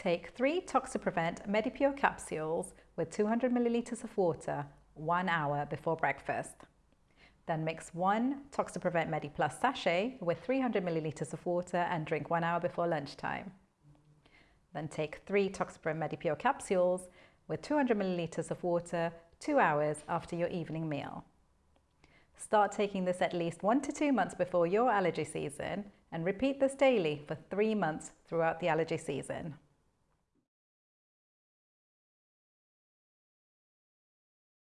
Take three Toxaprevent MediPure capsules with 200 millilitres of water one hour before breakfast. Then mix one Toxaprevent MediPlus sachet with 300 millilitres of water and drink one hour before lunchtime. Then take three Toxaprevent MediPure capsules with 200 millilitres of water two hours after your evening meal. Start taking this at least one to two months before your allergy season and repeat this daily for three months throughout the allergy season.